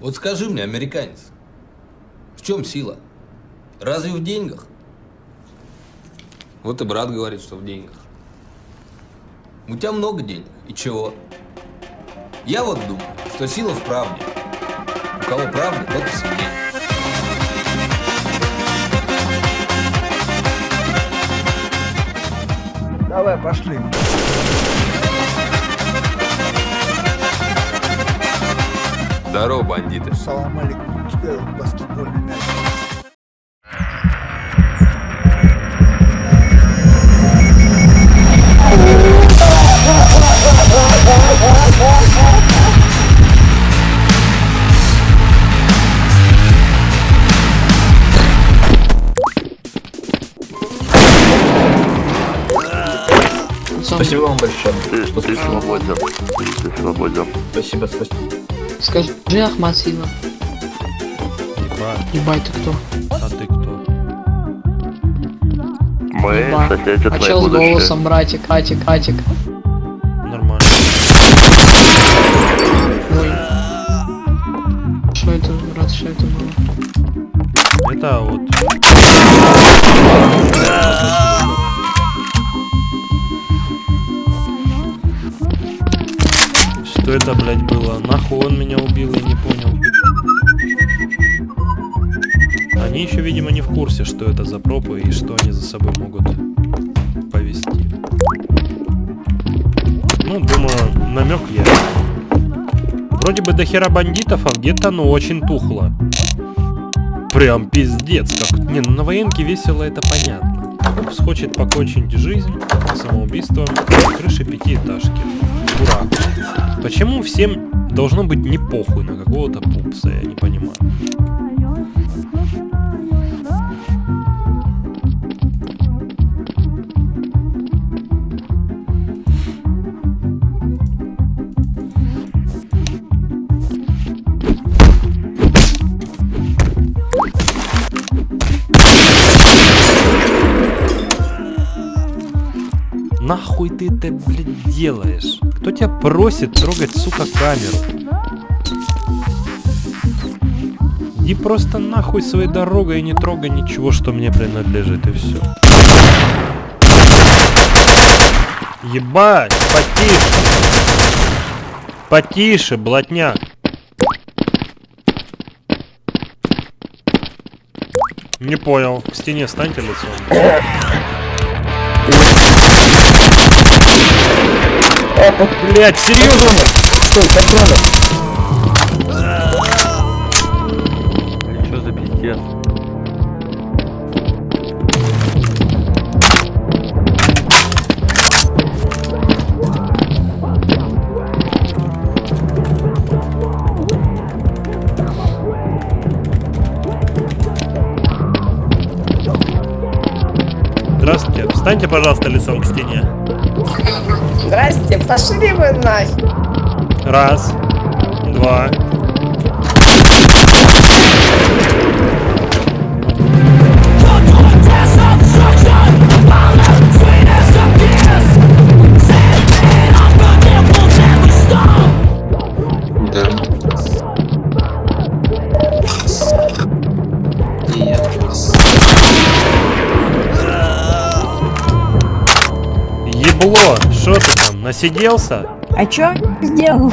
Вот скажи мне, американец, в чем сила? Разве в деньгах? Вот и брат говорит, что в деньгах. У тебя много денег. И чего? Я вот думаю, что сила в правде. У кого правда, тот и сильнее. Давай, пошли. Здорово, бандиты. Салам алейкум. Тебе баскетбольный мяч. Спасибо вам большое. Ты, ты свободен. Ты свободен. Спасибо, спасибо. Скажи Ахмад Сила. Ебать, ты кто? А ты кто? Мы Еба. соседи А твои чел с голосом, братик, Атик, Атик. Нормально. Ой. Что это, брат, что это было? Это вот. Это, блядь, было? Нахуй он меня убил, я не понял. Они еще, видимо, не в курсе, что это за пропы и что они за собой могут повести. Ну, думаю, намек я. Вроде бы до хера бандитов, а где-то, ну, очень тухло. Прям пиздец, как... Не, ну на военке весело, это понятно. Пупс хочет покончить жизнь самоубийством на крыше пятиэтажки. Дурак. Почему всем должно быть не похуй на какого-то пупса, я не понимаю. Нахуй ты это, блядь, делаешь? Кто тебя просит трогать, сука, камеру? Иди просто нахуй своей дорогой и не трогай ничего, что мне принадлежит, и все. Ебать, потише. Потише, блатняк. Не понял. К стене станьте лицом. Блять, серьезно? Стой, патроны. Что за пиздец? Здравствуйте. Встаньте, пожалуйста, лицом к стене. Здрасте, пошли вы нафиг. Раз, два. Ебло, что ты там, насиделся? А чё сделал?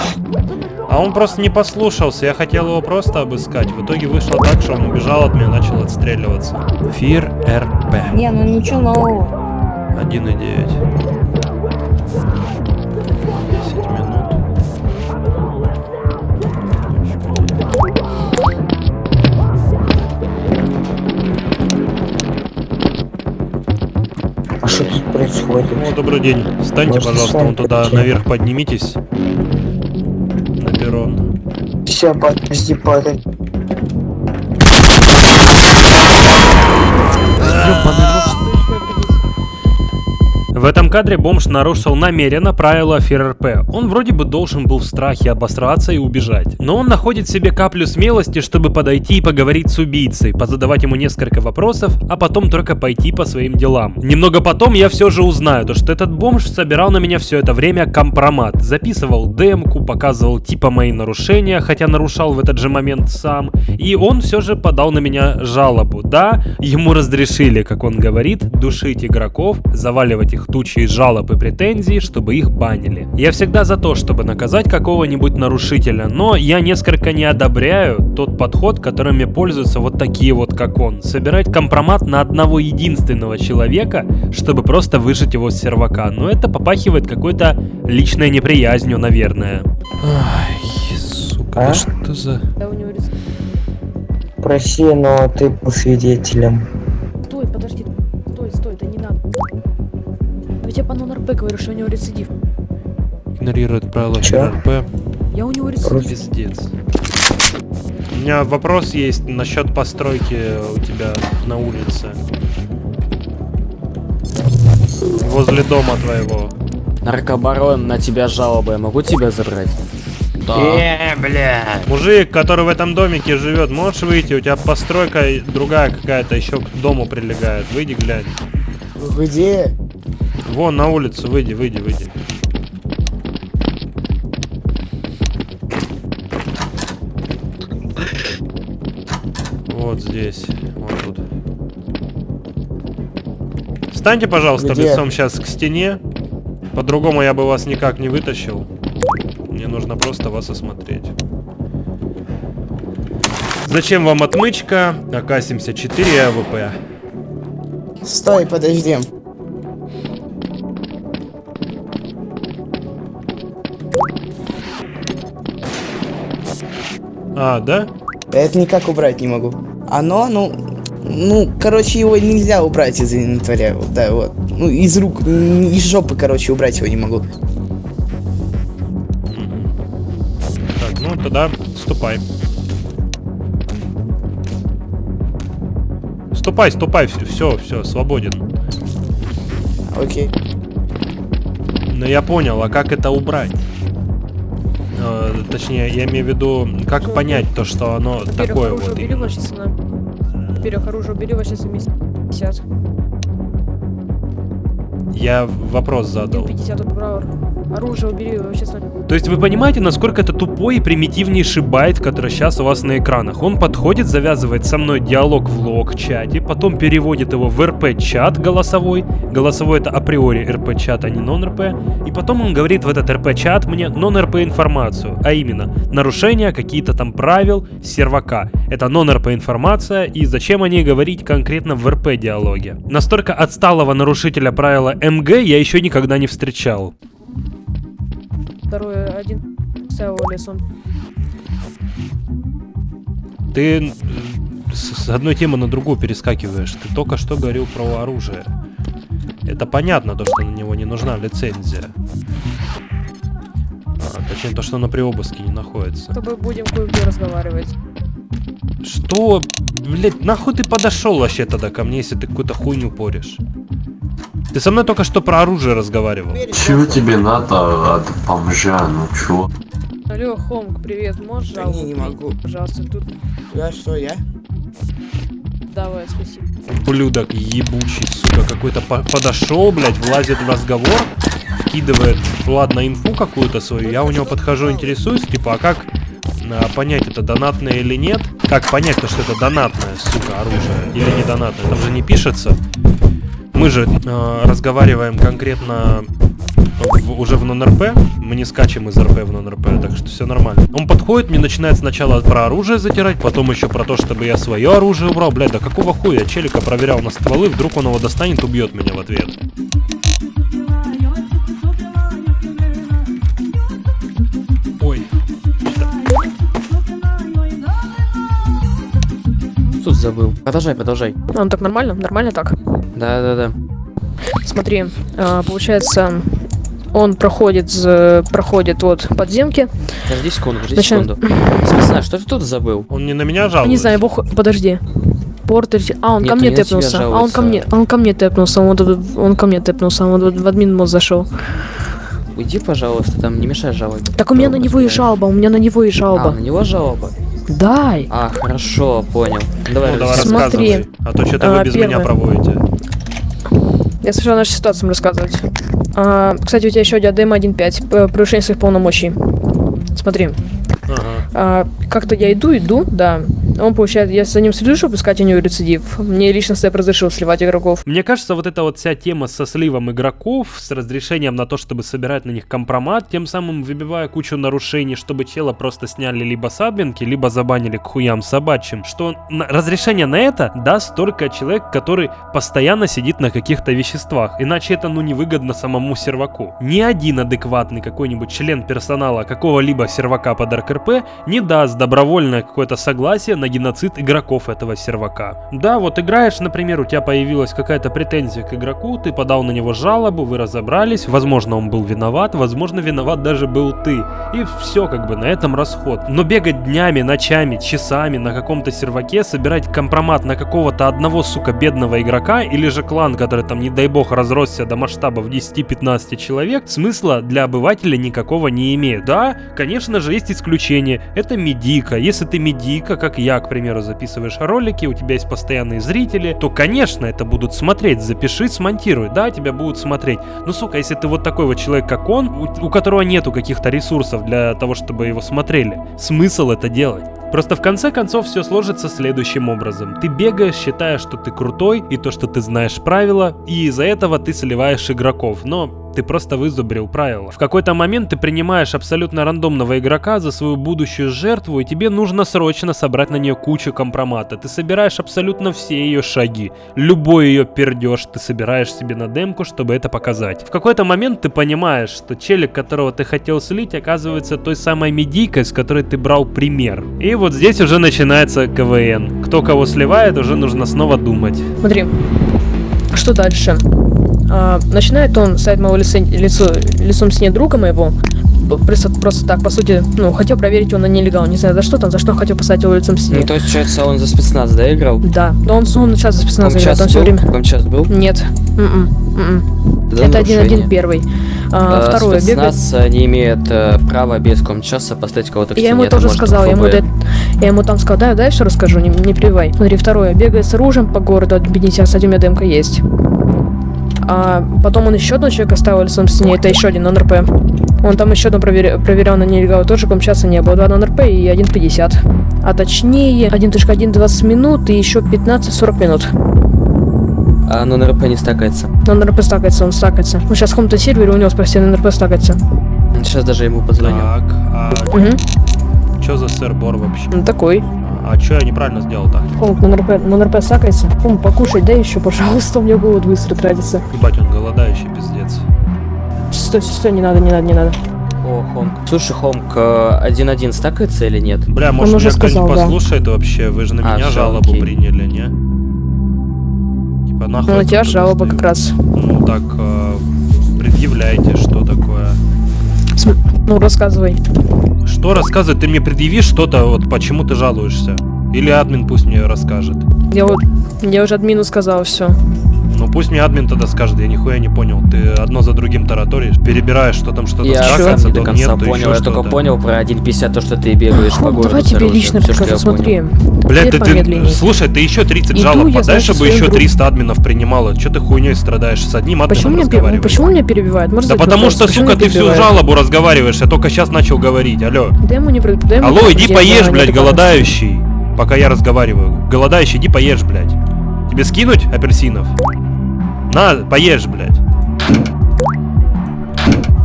А он просто не послушался, я хотел его просто обыскать. В итоге вышло так, что он убежал от меня, начал отстреливаться. Фир РП. Не, ну ничего нового. 1,9. О, добрый день. Встаньте, Может, пожалуйста, вон туда пообщаемся? наверх поднимитесь. На перрон. Все, подожди, подожди. Этом кадре бомж нарушил намеренно правила ФРРП. Он вроде бы должен был в страхе обосраться и убежать. Но он находит себе каплю смелости, чтобы подойти и поговорить с убийцей, позадавать ему несколько вопросов, а потом только пойти по своим делам. Немного потом я все же узнаю, то что этот бомж собирал на меня все это время компромат. Записывал демку, показывал типа мои нарушения, хотя нарушал в этот же момент сам. И он все же подал на меня жалобу. Да, ему разрешили, как он говорит, душить игроков, заваливать их тучей жалоб и претензий, чтобы их банили. Я всегда за то, чтобы наказать какого-нибудь нарушителя, но я несколько не одобряю тот подход, которыми пользуются вот такие вот, как он. Собирать компромат на одного единственного человека, чтобы просто выжить его с сервака. Но это попахивает какой-то личной неприязнью, наверное. Ай, сука, А? да что за... Да у него рецидив. Проси, но ты был свидетелем. Стой, подожди. Стой, стой, это не надо. Я по нон-РП говорю, что у него рецидив. Игнорирует правила? ФРРП. Я у него рецидив. Пиздец. У меня вопрос есть насчет постройки у тебя на улице. Возле дома твоего. Наркобарон, на тебя жалоба, я могу тебя забрать? Мужик, который в этом домике живет, можешь выйти? У тебя постройка другая какая-то еще к дому прилегает. Выйди, глянь. Где? Вон на улицу, выйди, выйди, выйди. Вот здесь, вот тут. Встаньте, пожалуйста, Где? лицом сейчас к стене. По-другому я бы вас никак не вытащил. Мне нужно просто вас осмотреть. Зачем вам отмычка? АК-74 и АВП. Стой, подожди. А, да? Это никак убрать не могу. Оно, ну, ну, короче, его нельзя убрать из инвентаря, вот, да, вот. Ну, из рук, из жопы, короче, убрать его не могу. Так, ну тогда ступай. Ступай, ступай, все, все, свободен. Окей. Но я понял, а как это убрать? Точнее, я имею в виду, как понять то, что оно Во-первых, такое оружие вот убери, именно. вот сейчас на... Во-первых, оружие убери, сейчас 50. Я вопрос задал. 50 убрал. Оружие убери, вообще с То есть вы понимаете, насколько это тупой и примитивнейший байт, который сейчас у вас на экранах? Он подходит, завязывает со мной диалог в лог-чате, потом переводит его в РП-чат голосовой. Голосовой это априори РП-чат, а не нон-РП. И потом он говорит в этот РП-чат мне нон-РП информацию, а именно нарушения какие-то там правил сервака. Это нон-РП информация, и зачем о ней говорить конкретно в РП-диалоге? Настолько отсталого нарушителя правила МГ я еще никогда не встречал. Второй один ставил лесом. Ты м, с одной темы на другую перескакиваешь. Ты только что говорил про оружие. Это понятно, то, что на него не нужна лицензия. А, точнее, то, что на при обыске не находится. С тобой будем кое-где разговаривать. Что? Блять, нахуй ты подошел вообще тогда ко мне, если ты какую-то хуйню порешь? Ты со мной только что про оружие разговаривал. Чего тебе надо от бомжа, ну чё? Алло, Хомк, привет, можешь Да жалобу не, не могу. Пожалуйста, тут. Я что, я? Давай, спасибо. Ублюдок ебучий, сука, какой-то по- подошел, блядь, влазит в разговор, вкидывает, ладно, инфу какую-то свою, я у него подхожу, интересуюсь, типа, а как а, понять, это донатное или нет? Как понять, то, что это донатное, сука, оружие, или не донатное? Там же не пишется. Мы же э, разговариваем конкретно в- уже в нон-РП, мы не скачем из РП в нон-РП, так что все нормально. Он подходит, мне начинает сначала про оружие затирать, потом еще про то, чтобы я свое оружие убрал. Блядь, да какого хуя? Челика проверял на стволы, вдруг он его достанет, убьет меня в ответ. Ой. Тут забыл. Продолжай, продолжай. А, ну так нормально? Нормально так? Да-да-да. Смотри, а, получается, он проходит, проходит вот подземки. Подожди секунду, подожди Зачем? секунду. Спецназ, что ты тут забыл? Он не на меня жалуется. Не знаю, бог... Подожди. Портер... А, он Нет, ко мне тэпнулся. А он ко мне, он ко мне тэпнулся. Он, он ко мне тэпнулся. Он в админ мод зашел. Уйди, пожалуйста, там не мешай жалобе. Так у меня на него и жалоба, у меня на него и А, жалоба. на него жалоба? Дай. А, хорошо, понял. Давай, Ну, давай рассказывай. Смотри. А то что-то вы А, без меня первое. проводите. Я сначала нашу ситуацию рассказывать. А, кстати, у тебя еще диадема 1.5. п- Превышение своих полномочий. Смотри. Ага. А, как-то я иду, иду, да. Он получает, я за ним слежу, чтобы искать у него рецидив. Мне лично Степ разрешил сливать игроков. Мне кажется, вот эта вот вся тема со сливом игроков, с разрешением на то, чтобы собирать на них компромат, тем самым выбивая кучу нарушений, чтобы чела просто сняли либо с админки, либо забанили к хуям собачьим, что на- разрешение на это даст только человек, который постоянно сидит на каких-то веществах, иначе это ну невыгодно самому серваку. Ни один адекватный какой-нибудь член персонала какого-либо сервака под РКРП не даст добровольное какое-то согласие на геноцид игроков этого сервака. Да, вот играешь, например, у тебя появилась какая-то претензия к игроку, ты подал на него жалобу, вы разобрались, возможно, он был виноват, возможно, виноват даже был ты. И все как бы на этом расход. Но бегать днями, ночами, часами на каком-то серваке, собирать компромат на какого-то одного, сука, бедного игрока, или же клан, который там, не дай бог, разросся до масштабов 10-15 человек, смысла для обывателя никакого не имеет. Да, конечно же, есть исключения. Это медика. Если ты медика, как я, к примеру, записываешь ролики, у тебя есть постоянные зрители, то, конечно, это будут смотреть. Запиши, смонтируй. Да, тебя будут смотреть. Но, сука, если ты вот такой вот человек, как он, у, у которого нету каких-то ресурсов для того, чтобы его смотрели, смысл это делать? Просто в конце концов все сложится следующим образом. Ты бегаешь, считая, что ты крутой, и то, что ты знаешь правила, и из-за этого ты сливаешь игроков. Но ты просто вызубрил правила. В какой-то момент ты принимаешь абсолютно рандомного игрока за свою будущую жертву, и тебе нужно срочно собрать на нее кучу компромата. Ты собираешь абсолютно все ее шаги. Любой ее пердеж ты собираешь себе на демку, чтобы это показать. В какой-то момент ты понимаешь, что челик, которого ты хотел слить, оказывается той самой медийкой, с которой ты брал пример. И вот здесь уже начинается КВН. Кто кого сливает, уже нужно снова думать. Смотри, что дальше? А, начинает он ставить моего лица, лицо, лицом с ней друга моего. Просто, просто так, по сути, ну, хотел проверить его на нелегал. Не знаю, за что там, за что хотел поставить его лицом с ней. Ну, то есть, получается, он за спецназ, да, играл? Да, но он, он сейчас за спецназ играет, Комчас он все время... Комчас был? Нет. М-м, м-м. Да, Это один один первый. А, Э, второе, бегает. Спецназ э, не имеет э, права без комчаса поставить кого-то к Я ему тоже может сказала, я ему, да- я ему там сказал, да, да, я все расскажу, не, не прививай. Смотри, второе, бегает с оружием по городу, объедините, кстати, у меня демка есть. А потом он еще одного человека оставил лицом с ней, это еще один НРП. Он там еще одно провер... проверял на нелегал, тоже комчаса не было, два НРП и 1.50. А точнее, 1.1 20 минут и еще 15-40 минут. А НРП не стакается. НРП стакается, он стакается. Ну сейчас в каком-то сервере у него спросили, НРП стакается. Сейчас даже ему позвоню. Так, а Угу. что за сэр-бор вообще? Ну такой. А что я неправильно сделал-то? Комп на НРП, на НРП стакается. Комп, покушай, дай еще, пожалуйста, у меня голод быстро тратится. Ебать, он голодающий, пиздец. Стой, стой, не надо, не надо, не надо. О, Хомк. Слушай, Хомк, э, 1-1 стакается или нет? Бля, может уже меня кто-нибудь да. послушает вообще? Вы же на А, меня жалобу окей. приняли, не? Типа нахуй. Ну, на тебя жалоба как раз. Ну так, э, предъявляйте, что такое. Ну, рассказывай. Что рассказывать? Ты мне предъяви что-то, вот почему ты жалуешься. Или админ пусть мне расскажет. Я вот, я уже админу сказал все. Ну пусть мне админ тогда скажет, я нихуя не понял. Ты одно за другим тараторишь, перебираешь, что там что-то Я сам стакается, не до то конца нет, понял, еще я только понял про 1.50, то, что ты бегаешь по Хом, городу давай тебе лично что покажу, смотри. Блядь, ты, ты, слушай, ты еще 30 Иду жалоб подай, чтобы еще друг- 300 админов принимало. Че ты хуйней страдаешь? С одним админом Почему разговаривай. почему меня перебивают? Да потому вопрос? что, сука, ты всю жалобу разговариваешь, я только сейчас начал говорить, алло. Дай ему не при- дай ему Алло, иди поешь, блядь, голодающий. Пока я разговариваю. Голодающий, иди поешь, блядь. Тебе скинуть апельсинов? На, поешь, блядь.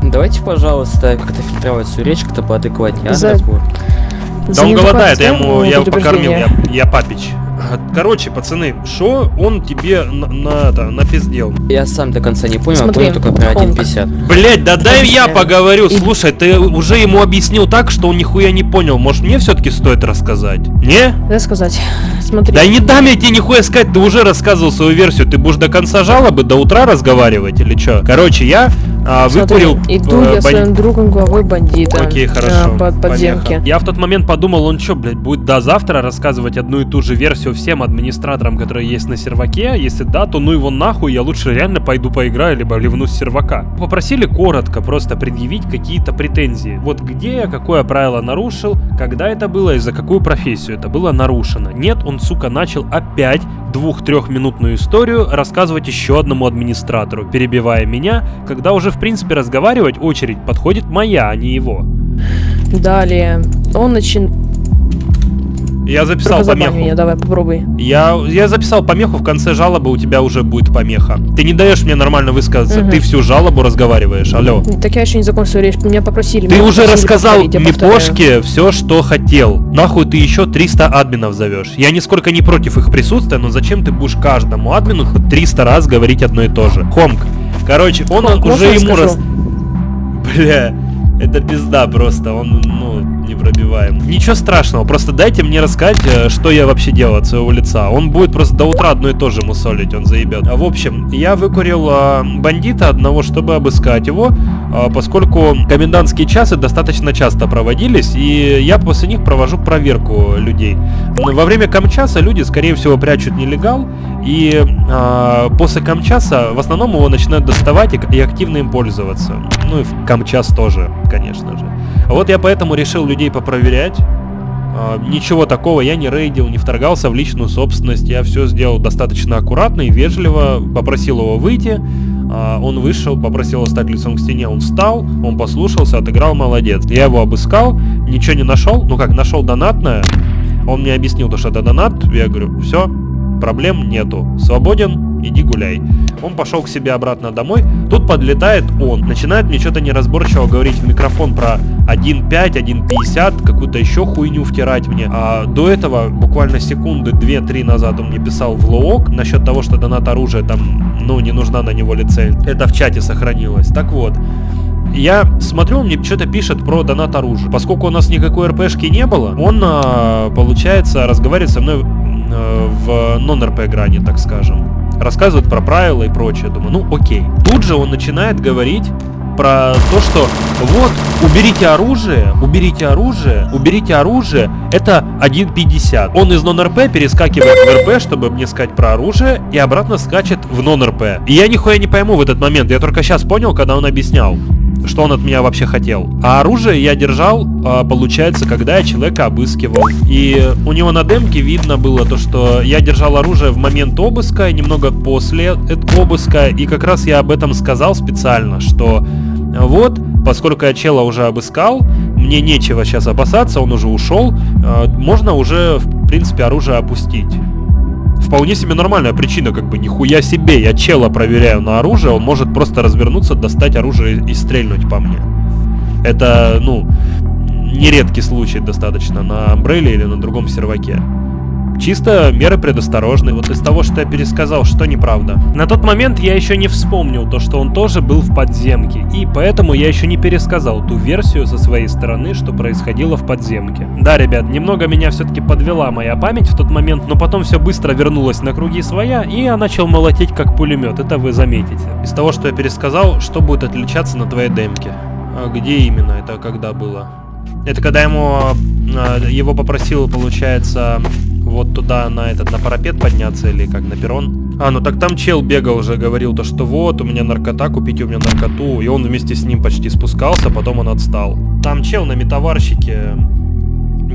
Давайте, пожалуйста, как-то фильтровать свою речь, как-то поадекватнее, а, За- разбор. Да он голодает, я неадекватность ему, я его покормил, я, я папич. Короче, пацаны, что он тебе на, на, это, напиздел? Я сам до конца не понял, Смотри, понял только про Хомк. 1.50. Блять, да дай я поговорю. И- Слушай, ты уже ему объяснил так, что он нихуя не понял. Может, мне все-таки стоит рассказать? Не? Дай сказать. Смотри. Да не дам я тебе нихуя сказать, ты уже рассказывал свою версию. Ты будешь до конца жалобы, до утра разговаривать или что? Короче, я а, Смотри, выкурил... иду э, я бан- своим другом главой бандита. Окей, а, хорошо. Под подземке. помеха. Я в тот момент подумал, он что, блядь, будет до завтра рассказывать одну и ту же версию всем администраторам, которые есть на серваке. Если да, то ну его нахуй, я лучше реально пойду поиграю, либо ливну с сервака. Попросили коротко просто предъявить какие-то претензии. Вот где я, какое правило нарушил, когда это было и за какую профессию это было нарушено. Нет, он, сука, начал опять двух-трехминутную историю рассказывать еще одному администратору, перебивая меня, когда уже, в принципе, разговаривать очередь подходит моя, а не его. Далее. Он начин... Я записал Только помеху. меня, давай, попробуй. Я, я записал помеху, в конце жалобы у тебя уже будет помеха. Ты не даешь мне нормально высказаться, Мгм. ты всю жалобу разговариваешь, алло. Так я еще не закончил речь, меня попросили. Ты меня уже попросили рассказал. Мипошке все, что хотел. Нахуй ты еще 300 админов зовешь. Я нисколько не против их присутствия, но зачем ты будешь каждому админу хоть 300 раз говорить одно и то же? Хомк. Короче, он Хомк, уже ему скажу? раз... Бля, это пизда просто, он, ну, непробиваем. Ничего страшного, просто дайте мне рассказать, э, что я вообще делал от своего лица. Он будет просто до утра одно и то же мусолить, он заебет. А, В общем, я выкурил а, бандита одного, чтобы обыскать его, а, поскольку комендантские часы достаточно часто проводились, и я после них провожу проверку людей. Во время камчаса люди, скорее всего, прячут нелегал, и а, после камчаса в основном его начинают доставать и, и активно им пользоваться. Ну и в камчас тоже, конечно же. Вот я поэтому решил людей попроверять. А, Ничего такого, я не рейдил, не вторгался в личную собственность, я все сделал достаточно аккуратно и вежливо, попросил его выйти, А, он вышел, попросил его стать лицом к стене, он встал, он послушался, отыграл, молодец. Я его обыскал, ничего не нашел, ну как, нашел донатное, он мне объяснил, то, что это донат, я говорю, все, проблем нету, свободен, иди гуляй. Он пошел к себе обратно домой, тут подлетает он, начинает мне что-то неразборчиво говорить в микрофон про 1.5, 1.50, какую-то еще хуйню втирать мне. А до этого, буквально секунды 2-3 назад он мне писал в лоок насчет того, что донат оружия там, ну, не нужна на него лицензия. Это в чате сохранилось. Так вот, я смотрю, он мне что-то пишет про донат оружия. Поскольку у нас никакой РПшки не было, он, а, получается, разговаривает со мной в нон-РП грани, так скажем. Рассказывает про правила и прочее. Думаю, ну окей. Тут же он начинает говорить про то, что вот, уберите оружие, уберите оружие, уберите оружие, это 1.50. Он из нон-РП перескакивает в РП, чтобы мне сказать про оружие, и обратно скачет в нон-РП. И я нихуя не пойму в этот момент, я только сейчас понял, когда он объяснял что он от меня вообще хотел. А оружие я держал, а, получается, когда я человека обыскивал. И у него на демке видно было то, что я держал оружие в момент обыска и немного после обыска. И как раз я об этом сказал специально, что вот, поскольку я чела уже обыскал, мне нечего сейчас опасаться, он уже ушел, а, можно уже, в принципе, оружие опустить вполне себе нормальная причина, как бы нихуя себе, я чела проверяю на оружие, он может просто развернуться, достать оружие и стрельнуть по мне. Это, ну, нередкий случай достаточно на Амбреле или на другом серваке. Чисто меры предосторожные. Вот из того, что я пересказал, что неправда. На тот момент я еще не вспомнил то, что он тоже был в подземке. И поэтому я еще не пересказал ту версию со своей стороны, что происходило в подземке. Да, ребят, немного меня все-таки подвела моя память в тот момент, но потом все быстро вернулось на круги своя, и я начал молотеть как пулемет. Это вы заметите. Из того, что я пересказал, что будет отличаться на твоей демке? А где именно? Это когда было? Это когда ему э, его попросил, получается, вот туда на этот на парапет подняться или как на перрон. А, ну так там чел бегал уже, говорил то, что вот, у меня наркота, купите у меня наркоту. И он вместе с ним почти спускался, потом он отстал. Там чел на метаварщике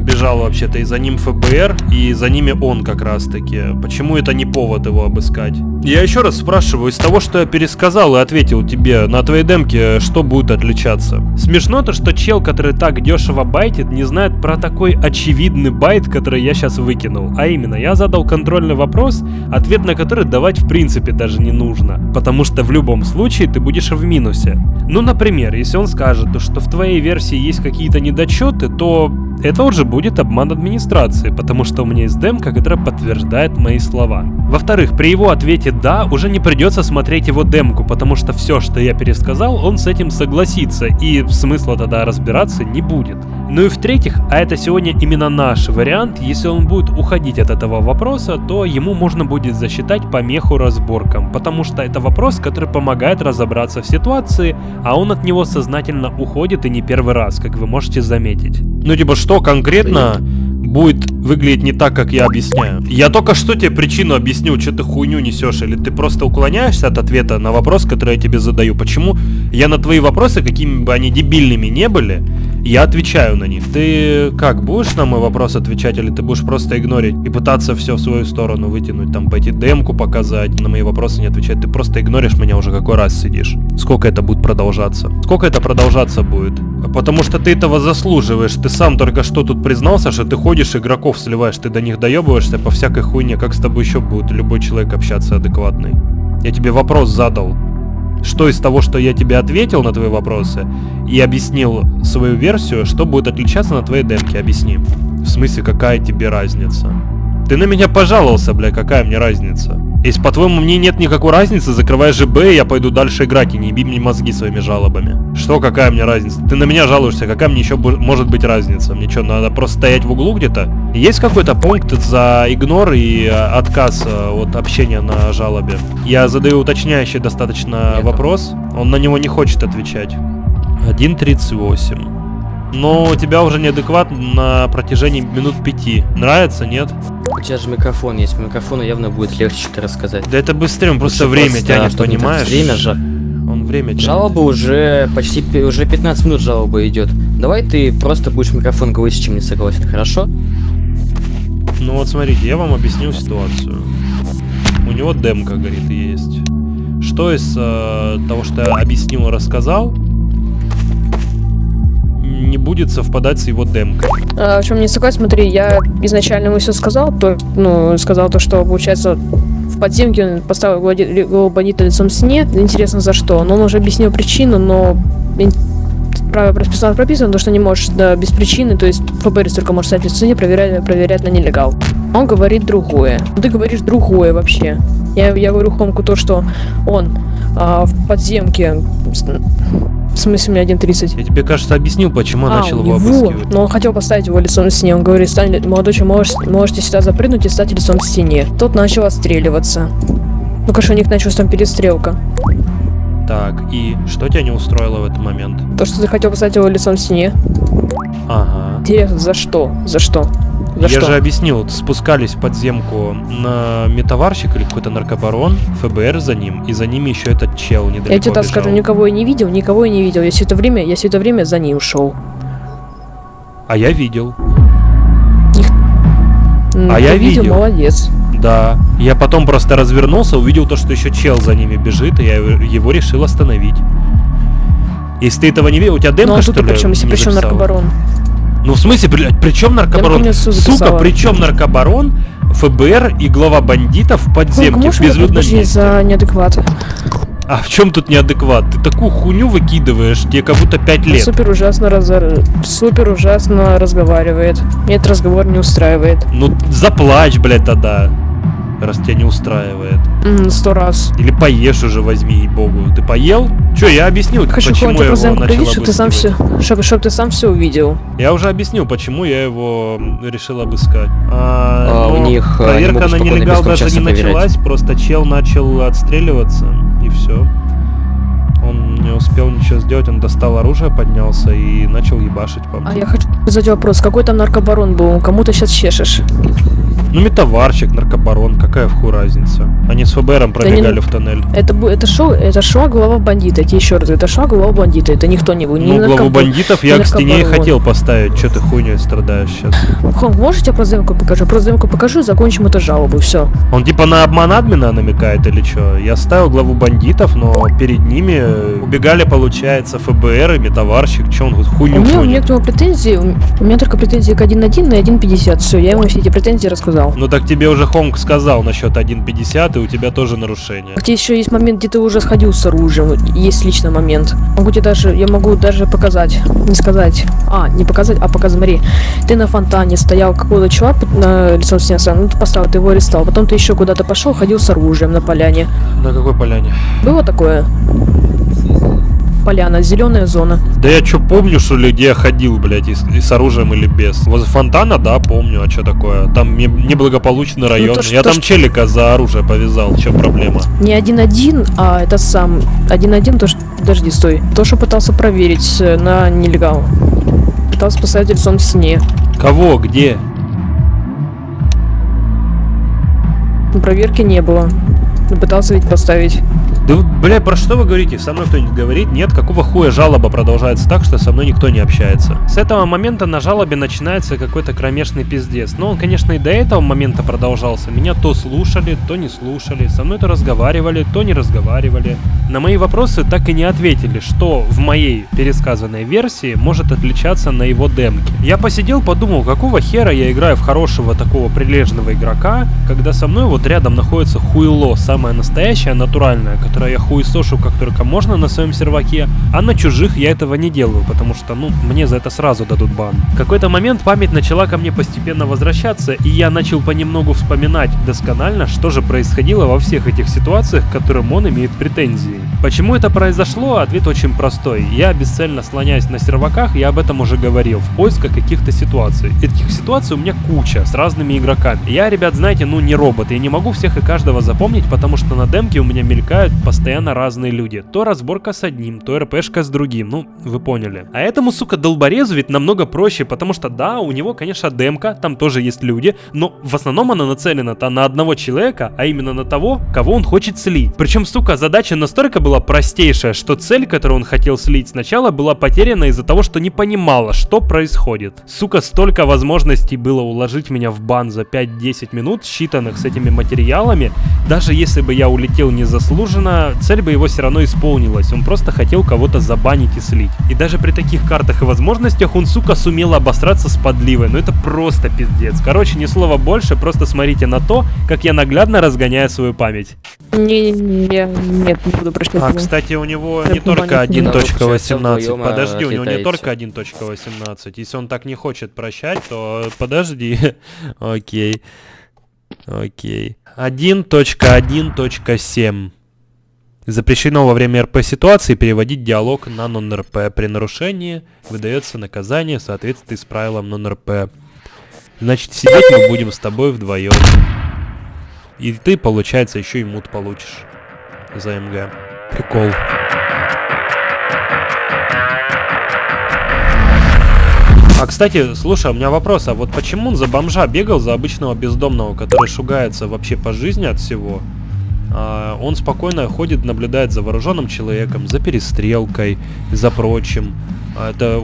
бежал вообще-то, и за ним ФБР, и за ними он как раз-таки. Почему это не повод его обыскать? Я еще раз спрашиваю, из того, что я пересказал и ответил тебе, на твоей демке что будет отличаться? Смешно то, что чел, который так дешево байтит, не знает про такой очевидный байт, который я сейчас выкинул. А именно, я задал контрольный вопрос, ответ на который давать в принципе даже не нужно. Потому что в любом случае ты будешь в минусе. Ну, например, если он скажет, то, что в твоей версии есть какие-то недочеты, то это уже будет обман администрации, потому что у меня есть демка, которая подтверждает мои слова. Во-вторых, при его ответе «да» уже не придется смотреть его демку, потому что все, что я пересказал, он с этим согласится, и смысла тогда разбираться не будет. Ну и в-третьих, а это сегодня именно наш вариант, если он будет уходить от этого вопроса, то ему можно будет засчитать помеху разборкам, потому что это вопрос, который помогает разобраться в ситуации, а он от него сознательно уходит и не первый раз, как вы можете заметить. Ну типа что конкретно конкретно будет выглядеть не так, как я объясняю. Я только что тебе причину объяснил, что ты хуйню несешь, или ты просто уклоняешься от ответа на вопрос, который я тебе задаю. Почему я на твои вопросы, какими бы они дебильными не были, я отвечаю на них. Ты как, будешь на мой вопрос отвечать, или ты будешь просто игнорить и пытаться все в свою сторону вытянуть, там пойти демку показать, на мои вопросы не отвечать? Ты просто игноришь меня уже какой раз сидишь. Сколько это будет продолжаться? Сколько это продолжаться будет? Потому что ты этого заслуживаешь. Ты сам только что тут признался, что ты ходишь игроков сливаешь, ты до них доебываешься по всякой хуйне. Как с тобой еще будет любой человек общаться адекватный? Я тебе вопрос задал. Что из того, что я тебе ответил на твои вопросы и объяснил свою версию, что будет отличаться на твоей демке? Объясни. В смысле, какая тебе разница? Ты на меня пожаловался, бля, какая мне разница? Если, по-твоему, мне нет никакой разницы, закрывай ЖБ, и я пойду дальше играть, и не еби мне мозги своими жалобами. Что, какая мне разница? Ты на меня жалуешься, какая мне еще может быть разница? Мне что, надо просто стоять в углу где-то? Есть какой-то пункт за игнор и э, отказ э, от общения на жалобе? Я задаю уточняющий достаточно вопрос, он на него не хочет отвечать. 1.38. Но у тебя уже неадекват на протяжении минут пяти. Нравится, нет? У тебя же микрофон есть, микрофону явно будет легче что-то рассказать. Да это быстрее, он просто Лучше время просто, тянет, так, понимаешь? Время же. Он время тянет. Жалоба уже почти уже 15 минут жалоба идет. Давай ты просто будешь микрофон говорить, с чем не согласен, хорошо? Ну вот смотрите, я вам объясню ситуацию. У него демка, говорит, есть. Что из э, того, что я объяснил и рассказал, не будет совпадать с его демкой. А, в чем не согласен, смотри, я изначально ему все сказал, то, ну, сказал то, что, получается, в подземке он поставил бандита лицом к стене, интересно за что, но он уже объяснил причину, но правило прописано, прописано, то, что не можешь да, без причины, то есть ФБР только может стать лицом к стене, проверять, проверять на нелегал. Он говорит другое. Ты говоришь другое вообще. Я, я говорю Хомку то, что он а, в подземке, в смысле, у меня 1.30. Я тебе, кажется, объяснил, почему А, начал его обыскивать. но он хотел поставить его лицом к стене. Он говорит, стань, молодой человек, можешь, можете сюда запрыгнуть и стать лицом к стене. Тот начал отстреливаться. Ну, конечно, у них началась там перестрелка. Так, и что тебя не устроило в этот момент? То, что ты хотел поставить его лицом к стене. Ага. Интересно, за что? За что? За я что? же объяснил, спускались в подземку на метаварщик или какой-то наркобарон, ФБР за ним, и за ними еще этот чел недалеко Я тебе так бежал. скажу, никого я не видел, никого я не видел. Я все это время, я все это время за ним шел. А я видел. М, А ты я видел, видел. молодец. Да. Я потом просто развернулся, увидел то, что еще чел за ними бежит, и я его- решил остановить. Если ты этого не видел, у тебя демка, Ну а что ли? причем, если причем наркобарон? Ну, в смысле, блядь, при чем наркобарон? Сука, при чем наркобарон, ФБР и глава бандитов в подземке в безлюдном месте? за неадекват? А в чем тут неадекват? Ты такую хуйню выкидываешь, тебе как будто 5 лет. Супер ужасно разор- супер ужасно разговаривает. Мне этот разговор не устраивает. Ну, заплачь, блядь, тогда. Раз тебя не устраивает. Сто раз. Или поешь уже, возьми, ей-богу. Ты поел? Че, я объяснил, Хочу почему я его начал чтобы ты сам все, чтобы, чтобы ты сам все увидел. Я уже объяснил, почему я его решил обыскать. А, А, у них, а, проверка на нелегал даже не бесконечно проверять. началась, просто чел начал отстреливаться, и все. Не успел ничего сделать, он достал оружие, поднялся и начал ебашить по мне. А я хочу задать вопрос, какой там наркобарон был? Кому ты сейчас чешешь? Ну, метаварщик, наркобарон, какая в ху разница? Они с ФБРом не- пробегали в тоннель. Это, это шоу, это шоу глава бандита, я тебе еще раз это шоу глава бандита, это никто не был. ни Ну, главу бандитов я к стене и хотел поставить. Че ты хуйней страдаешь сейчас? Хом, можешь я просто демку покажу? Просто демку покажу и закончим эту жалобу, все. Он типа на обман админа намекает или что? Я ставил главу бандитов, но перед ними убегали, получается, ФБР и метаварщик. Че он тут У хуйню меня, у меня к нему претензии, у меня только претензии к 1.1 и 1.50, все, я ему все эти претензии рассказал. Ну так тебе уже Хонг сказал насчет 1.50, и у тебя тоже нарушение. Где еще есть момент, где ты уже сходил с оружием, есть лично момент. Могу тебе даже, я могу даже показать, не сказать, а, не показать, а показать, смотри. Ты на фонтане стоял, какой-то чувак на лицом стоял, ну ты поставил, ты его арестовал, потом ты еще куда-то пошел, ходил с оружием на поляне. На какой поляне? Было такое? Поляна, зеленая зона. Да я чё помню, что ли, где я ходил, блядь, и, с- и с оружием или без. Возле фонтана, да, помню, а что такое? Там не- неблагополучный район. то, что- я то, там что- челика за оружие повязал, в чем проблема? Не один-один, а это сам. Один-один, то что... Подожди, стой. То, что пытался проверить э, на нелегал. Пытался поставить лицом к стене. Кого, где? Проверки не было. Но Пытался ведь поставить. Да, вы, бля, про что вы говорите? Со мной кто-нибудь говорит? Нет, какого хуя жалоба продолжается так, что со мной никто не общается? С этого момента на жалобе начинается какой-то кромешный пиздец. Но он, конечно, и до этого момента продолжался. Меня то слушали, то не слушали. Со мной то разговаривали, то не разговаривали. На мои вопросы так и не ответили, что в моей пересказанной версии может отличаться на его демке. Я посидел, подумал, какого хера я играю в хорошего такого прилежного игрока, когда со мной вот рядом находится хуйло, самое настоящее, натуральное, которое я хуесошу как только можно на своем серваке, а на чужих я этого не делаю, потому что, ну, мне за это сразу дадут бан. В какой-то момент память начала ко мне постепенно возвращаться, и я начал понемногу вспоминать досконально, что же происходило во всех этих ситуациях, к которым он имеет претензии. Почему это произошло? Ответ очень простой. Я бесцельно слоняюсь на серваках, я об этом уже говорил, в поисках каких-то ситуаций. Этих ситуаций у меня куча, с разными игроками. Я, ребят, знаете, ну не робот, я не могу всех и каждого запомнить, потому что на демке у меня мелькают постоянно разные люди. То разборка с одним, то РПшка с другим, ну, вы поняли. А этому, сука, долборезу ведь намного проще, потому что, да, у него, конечно, демка, там тоже есть люди, но в основном она нацелена-то на одного человека, а именно на того, кого он хочет слить. Причем, сука, задача настолько была простейшая, что цель, которую он хотел слить сначала, была потеряна из-за того, что не понимала, что происходит. Сука, столько возможностей было уложить меня в бан за 5-10 минут, считанных с этими материалами. Даже если бы я улетел незаслуженно, цель бы его все равно исполнилась. Он просто хотел кого-то забанить и слить. И даже при таких картах и возможностях он, сука, сумел обосраться с подливой. Ну это просто пиздец. Короче, ни слова больше, просто смотрите на то, как я наглядно разгоняю свою память. Не, не, я нет, не буду прощать. А, кстати, у него не только понимаю, не надо. 1.18. Получается, вдвоем, а, Подожди, у него не только 1.18. Если он так не хочет прощать, то подожди. Окей. Окей. 1.1.7. Запрещено во время РП ситуации переводить диалог на нон-РП. При нарушении выдается наказание в соответствии с правилом нон-РП. Значит, сидеть мы будем с тобой вдвоем. И ты, получается, еще и мут получишь за МГ. Прикол. А, кстати, слушай, у меня вопрос, а вот почему он за бомжа бегал, за обычного бездомного, который шугается вообще по жизни от всего? А, он спокойно ходит, наблюдает за вооруженным человеком, за перестрелкой, за прочим. А, это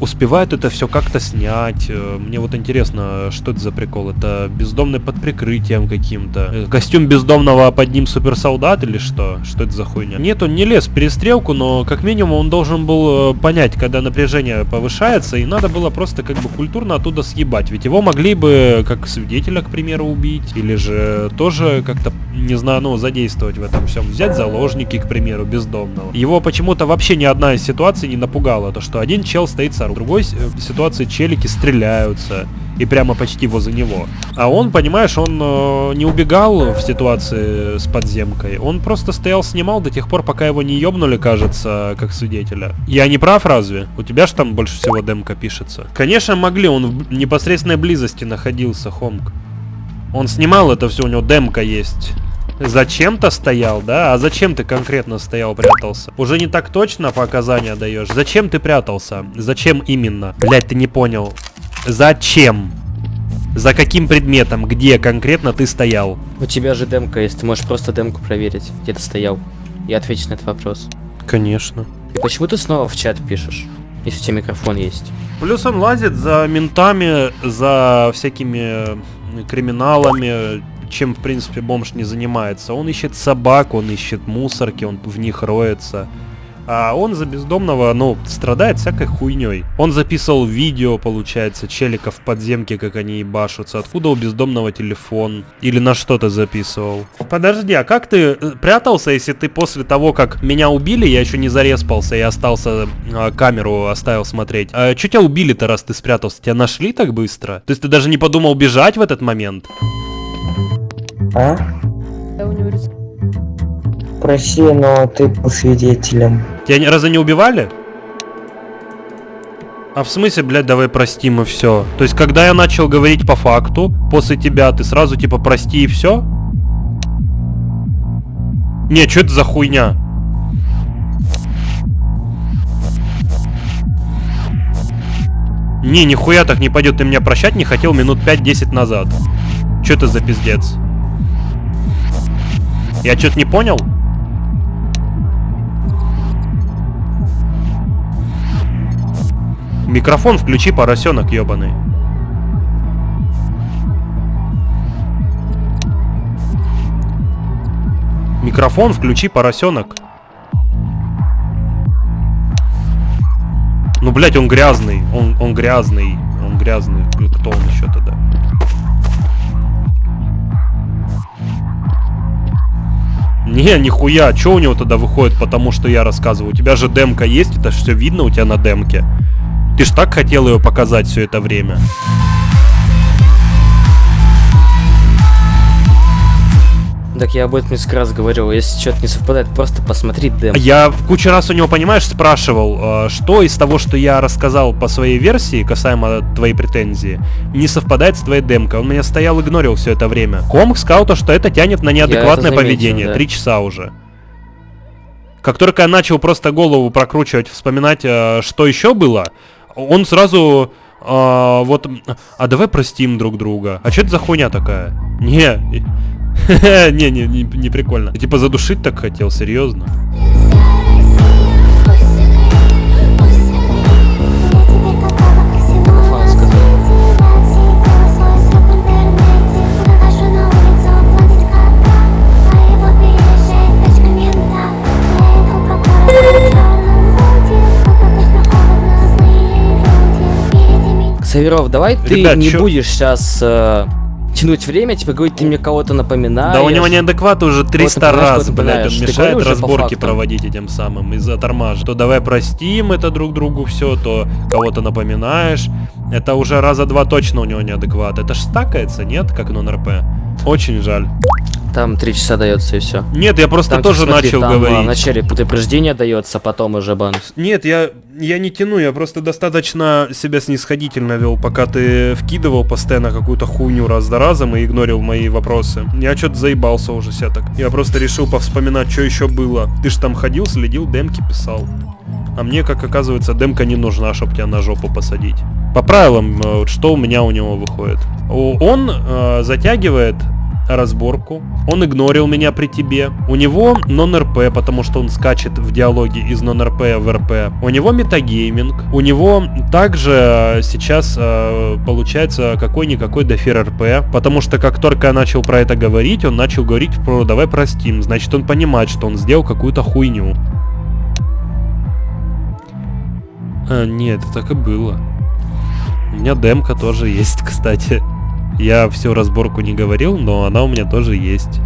успевает это все как-то снять. Э, Мне вот интересно, что это за прикол? Это бездомный под прикрытием каким-то? Э, Костюм бездомного под ним суперсолдат или что? Что это за хуйня? Нет, он не лез в перестрелку, но как минимум он должен был э, понять, когда напряжение повышается, и надо было просто как бы культурно оттуда съебать. Ведь его могли бы как свидетеля, к примеру, убить, или же тоже как-то, не знаю, ну, задействовать в этом всем. Взять заложники, к примеру, бездомного. Его почему-то вообще ни одна из ситуаций не напугала. То, что один чел стоит с оружием, в другой э, ситуации челики стреляются. И прямо почти возле него. А он, понимаешь, он э, не убегал в ситуации с подземкой. Он просто стоял, снимал до тех пор, пока его не ёбнули, кажется, как свидетеля. Я не прав разве? У тебя же там больше всего демка пишется. Конечно, могли, он в непосредственной близости находился, Хомк. Он снимал это все, у него демка есть. Зачем-то стоял, да? А зачем ты конкретно стоял, прятался? Уже не так точно показания даешь. Зачем ты прятался? Зачем именно? Блять, ты не понял. Зачем? За каким предметом? Где конкретно ты стоял? У тебя же демка есть, ты можешь просто демку проверить, где ты стоял, и ответить на этот вопрос. Конечно. И почему ты снова в чат пишешь, если у тебя микрофон есть? Плюс он лазит за ментами, за всякими криминалами, чем, в принципе, бомж не занимается. Он ищет собак, он ищет мусорки, он в них роется. А он за бездомного, ну, страдает всякой хуйней. Он записывал видео, получается, челиков в подземке, как они ебашутся. Откуда у бездомного телефон? Или на что-то записывал? Подожди, а как ты э, прятался, если ты после того, как меня убили, я еще не зареспался и остался, а, камеру оставил смотреть. А что тебя убили-то, раз ты спрятался? Тебя нашли так быстро? То есть ты даже не подумал бежать в этот момент? А? Я. Прости, но ты был свидетелем. Тебя ни разу не убивали? А в смысле, блядь, давай простим и все. То есть, когда я начал говорить по факту, после тебя, ты сразу типа прости и все? Не, что это за хуйня? Не, нихуя так не пойдет. Ты меня прощать не хотел минут 5-10 назад. Что это за пиздец? Я что-то не понял? Микрофон включи, поросенок ебаный. Микрофон включи, поросенок. Ну, блядь, он грязный. Он, он грязный. Он грязный. Кто он еще тогда? Не, нихуя. Че у него тогда выходит, потому что я рассказываю? У тебя же демка есть, это все видно у тебя на демке. Ты ж так хотел ее показать все это время. Так я об этом несколько раз говорил. Если что-то не совпадает, просто посмотри дем. Я кучу раз у него, понимаешь, спрашивал, э, что из того, что я рассказал по своей версии, касаемо твоей претензии, не совпадает с твоей демкой. Он меня стоял, игнорил все это время. Комк сказал то, что это тянет на неадекватное заметил, поведение. да. Три часа уже. Как только я начал просто голову прокручивать, вспоминать, э, что еще было, он сразу э, вот, а давай простим друг друга. А что это за хуйня такая? Не, не, не, не, прикольно. Типа задушить так хотел, серьезно? Саверов, давай ты Ребят, не чё- будешь сейчас тянуть время, типа говорить, ты мне кого-то напоминаешь. Да у него неадекват уже 300 напоминаешь, раз, блядь, он Ты мешает разборки проводить этим самым из-за тормажа. То давай простим это друг другу все, то кого-то напоминаешь. Это уже раза два точно у него неадекват. Это ж стакается, нет, как нон-РП? Очень жаль. Там три часа дается и все. Нет, я просто Там, тоже смотри, начал там, а, говорить. Вначале предупреждение дается, потом уже бан. Нет, я, я не тяну, я просто достаточно себя снисходительно вел, пока ты вкидывал постоянно какую-то хуйню раз за разом и игнорил мои вопросы. Я что-то заебался уже себя так. Я просто решил повспоминать, что еще было. Ты ж там ходил, следил, демки писал. А мне, как оказывается, демка не нужна, чтобы тебя на жопу посадить. По правилам, э, что у меня у него выходит? Он э, затягивает разборку. Он игнорил меня при тебе. У него нон-РП, потому что он скачет в диалоге из нон-РП в РП. У него метагейминг. У него также сейчас э, получается какой-никакой дофир РП, потому что как только я начал про это говорить, он начал говорить про «давай простим». Значит, он понимает, что он сделал какую-то хуйню. А, нет, так и было. У меня демка тоже есть, кстати. Я всю разборку не говорил, но она у меня тоже есть.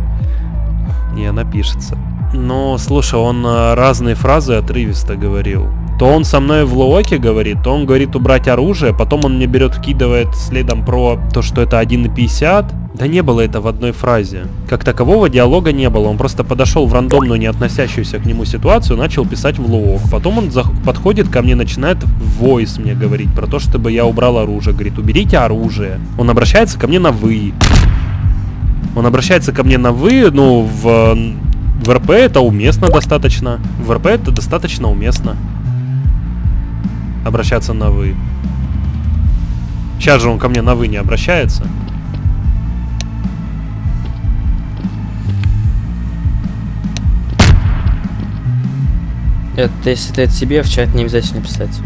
И она пишется. Но, слушай, он а, разные фразы отрывисто говорил. То он со мной в лооке говорит, то он говорит убрать оружие, потом он мне берет, вкидывает следом про то, что это 1.50. Да не было это в одной фразе. Как такового диалога не было. Он просто подошел в рандомную, не относящуюся к нему ситуацию, начал писать в лоок. Потом он подходит ко мне, начинает в voice мне говорить про то, чтобы я убрал оружие. Говорит, уберите оружие. Он обращается ко мне на вы. Он обращается ко мне на вы, ну, в, в РП это уместно достаточно. В РП это достаточно уместно. Обращаться на вы. Сейчас же он ко мне на вы не обращается. Это если ты это себе в чат не обязательно писать.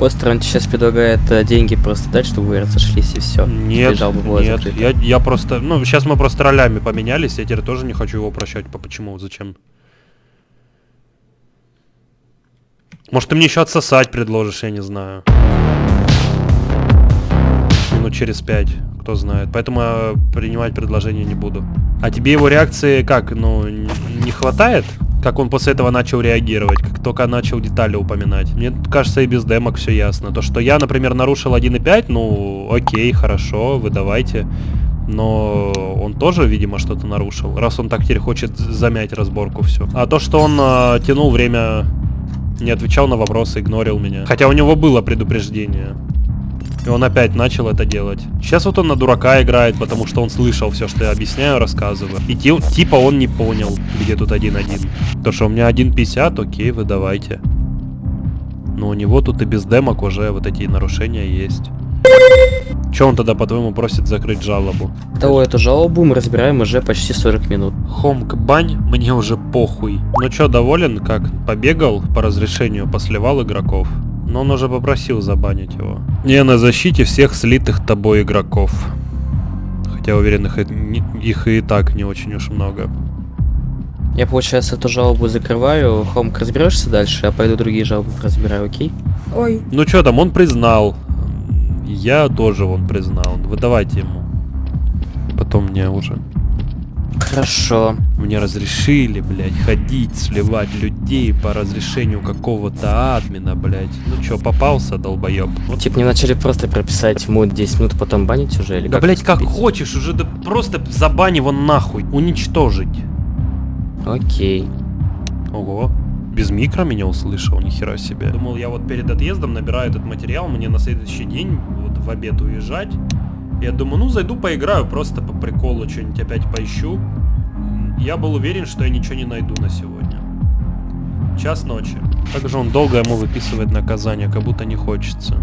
Постер он тебе сейчас предлагает э, деньги просто дать, чтобы вы разошлись и все. Нет, нет, закрыта. я, я просто... Ну, сейчас мы просто ролями поменялись, я теперь тоже не хочу его прощать. По почему? Зачем? Может, ты мне еще отсосать предложишь, я не знаю. Минут через пять, кто знает. Поэтому я принимать предложение не буду. А тебе его реакции как, ну, не хватает? Как он после этого начал реагировать, как только начал детали упоминать. Мне кажется, и без демок все ясно. То, что я, например, нарушил 1.5, ну, окей, хорошо, вы давайте. Но он тоже, видимо, что-то нарушил, раз он так теперь хочет замять разборку все. А то, что он э, тянул время, не отвечал на вопросы, игнорил меня. Хотя у него было предупреждение. И он опять начал это делать. Сейчас вот он на дурака играет, потому что он слышал все, что я объясняю, рассказываю. И ти- типа он не понял, где тут 1-1. То, что у меня 1.50, окей, вы давайте. Но у него тут и без демок уже вот эти нарушения есть. Че он тогда, по-твоему, просит закрыть жалобу? Того эту жалобу мы разбираем уже почти 40 минут. Хомк бань, мне уже похуй. Ну чё, доволен, как? Побегал по разрешению, посливал игроков. Но он уже попросил забанить его. Не на защите всех слитых тобой игроков. Хотя уверен, их, их и так не очень уж много. Я, получается, эту жалобу закрываю. Хомк, разберешься дальше, я пойду другие жалобы разбираю, окей? Ой. Ну чё там, он признал. Я тоже он признал. Вы давайте ему. Потом мне уже. Хорошо. Мне разрешили, блядь, ходить, сливать людей по разрешению какого-то админа, блядь. Ну чё, попался, долбоёб? Вот. Типа, мне начали просто прописать ему 10 минут, потом банить уже, или Да, как блядь, как поступить? хочешь, уже да просто забань его нахуй. Уничтожить. Окей. Ого. Без микро меня услышал, нихера себе. Думал, я вот перед отъездом набираю этот материал, мне на следующий день вот в обед уезжать. Я думаю, ну зайду поиграю, просто по приколу что-нибудь опять поищу. Я был уверен, что я ничего не найду на сегодня. Час ночи. Как же он долго ему выписывает наказание, как будто не хочется.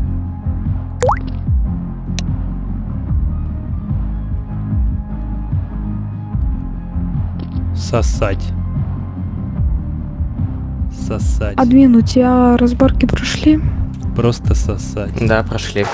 Сосать. Сосать. Админ, у тебя разборки прошли? Просто сосать. Да, прошли.